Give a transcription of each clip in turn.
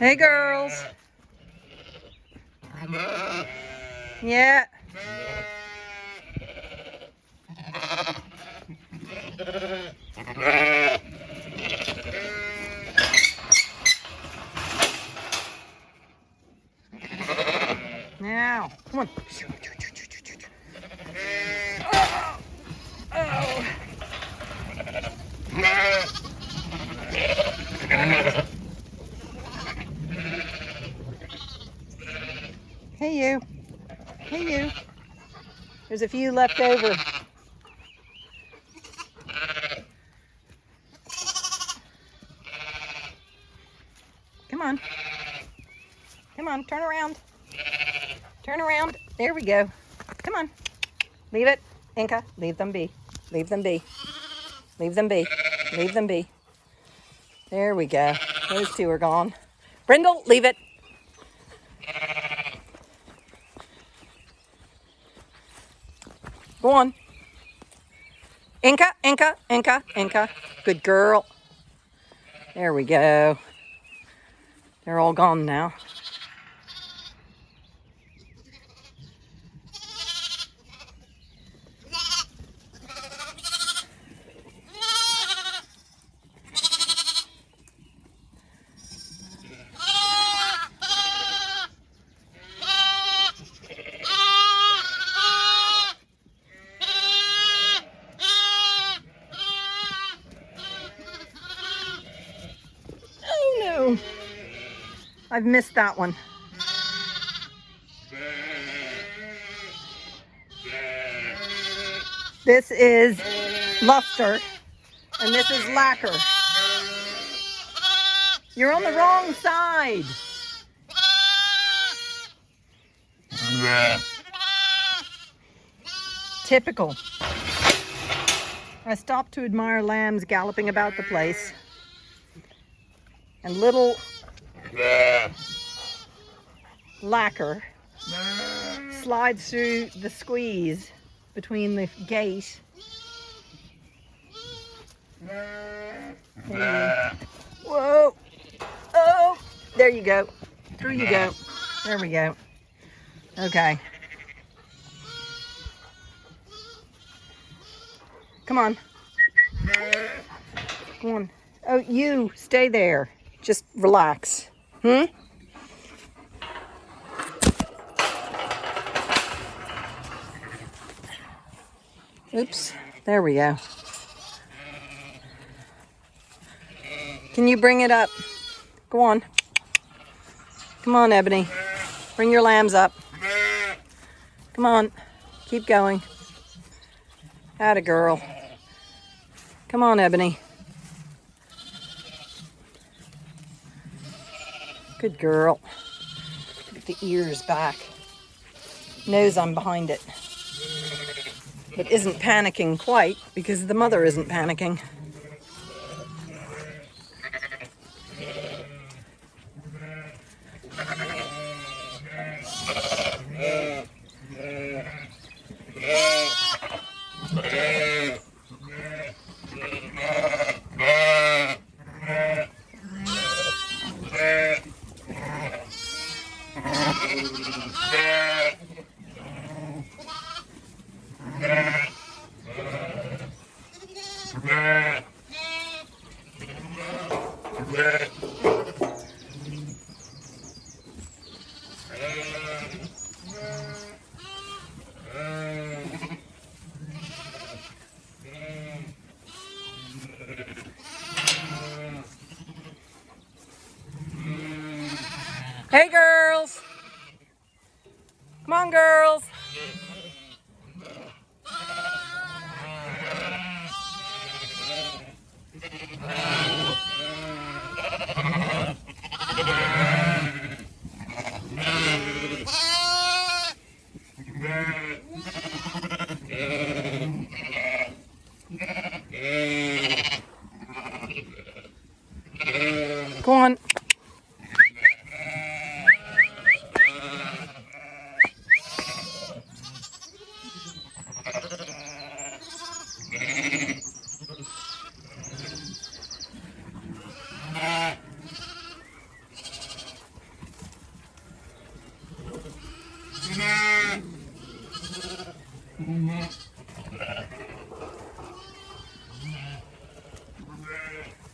Hey, girls. Yeah. Now, come on. Oh. Oh. Hey you. Hey you. There's a few left over. Come on. Come on, turn around. Turn around. There we go. Come on. Leave it. Inca, leave them be. Leave them be. Leave them be. Leave them be. There we go. Those two are gone. Brindle, leave it. Go on. Inca, Inca, Inca, Inca. Good girl. There we go. They're all gone now. I've missed that one. This is luster and this is lacquer. You're on the wrong side. Typical. I stopped to admire lambs galloping about the place. And little lacquer slides through the squeeze between the gate. and- Whoa! Oh! There you go. Through you go. There we go. Okay. Come on. Come on. Oh, you stay there. Just relax. Hmm? Oops. There we go. Can you bring it up? Go on. Come on, Ebony. Bring your lambs up. Come on. Keep going. Atta girl. Come on, Ebony. Good girl. Get the ears back. Knows I'm behind it. But isn't panicking quite because the mother isn't panicking. Hey, girls. Come on, girls. Go on.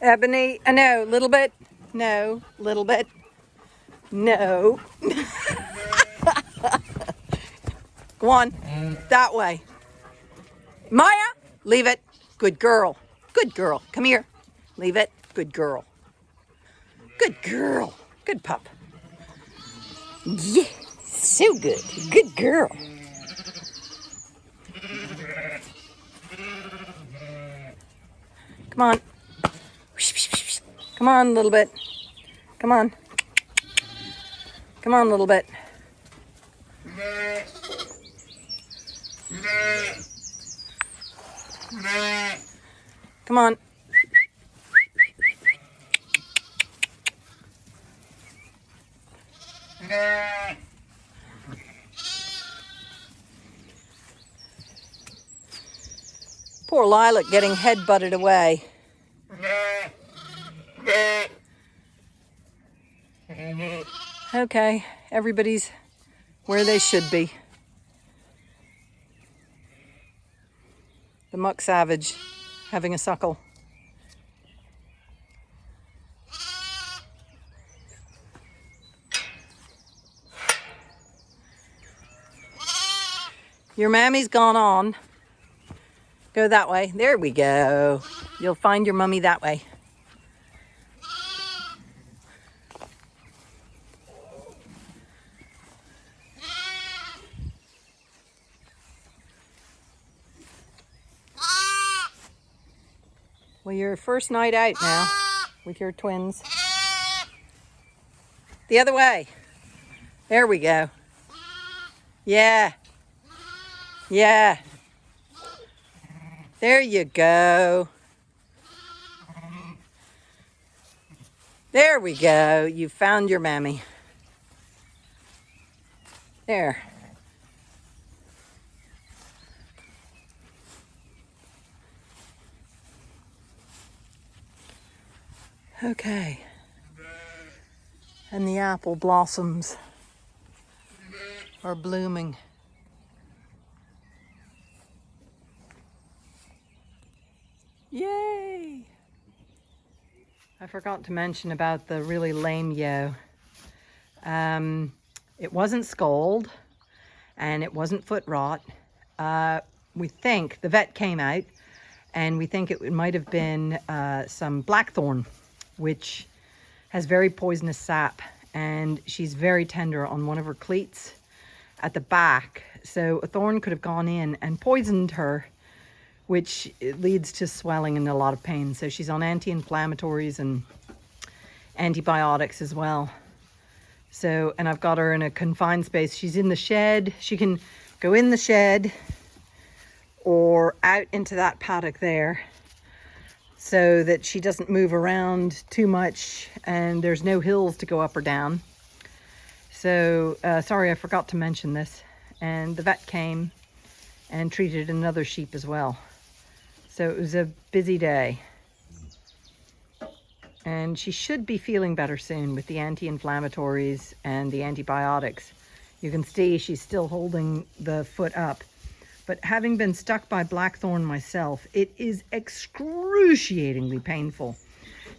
Ebony, uh, no, little bit. No, little bit. No. Go on. That way. Maya, leave it. Good girl. Good girl. Come here. Leave it. Good girl. Good girl. Good pup. Yeah, so good. Good girl. Come on. Come on, a little bit. Come on. Come on, a little bit. Come on. Poor Lilac getting head butted away. Okay, everybody's where they should be. The muck savage having a suckle. Your mammy's gone on. Go that way. There we go. You'll find your mummy that way. Your first night out now with your twins. The other way. There we go. Yeah. Yeah. There you go. There we go. You found your mammy. There. Okay. And the apple blossoms are blooming. Yay! I forgot to mention about the really lame yo. Um, it wasn't scald and it wasn't foot rot. Uh, we think, the vet came out and we think it might have been uh, some blackthorn which has very poisonous sap and she's very tender on one of her cleats at the back. So a thorn could have gone in and poisoned her, which leads to swelling and a lot of pain. So she's on anti-inflammatories and antibiotics as well. So, and I've got her in a confined space. She's in the shed. She can go in the shed or out into that paddock there so that she doesn't move around too much and there's no hills to go up or down. So, uh, sorry, I forgot to mention this. And the vet came and treated another sheep as well. So it was a busy day. And she should be feeling better soon with the anti-inflammatories and the antibiotics. You can see she's still holding the foot up. But having been stuck by blackthorn myself, it is excruciatingly painful.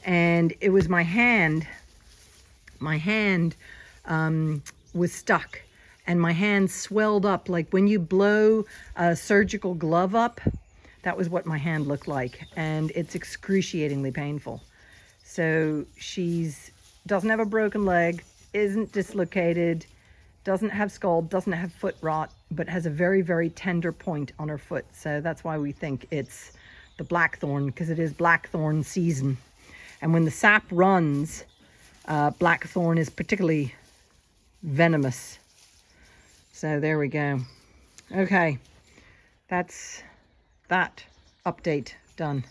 And it was my hand, my hand um, was stuck and my hand swelled up like when you blow a surgical glove up, that was what my hand looked like. And it's excruciatingly painful. So she's doesn't have a broken leg, isn't dislocated, doesn't have scald, doesn't have foot rot, but has a very, very tender point on her foot. So that's why we think it's the blackthorn, because it is blackthorn season. And when the sap runs, uh, blackthorn is particularly venomous. So there we go. Okay, that's that update done.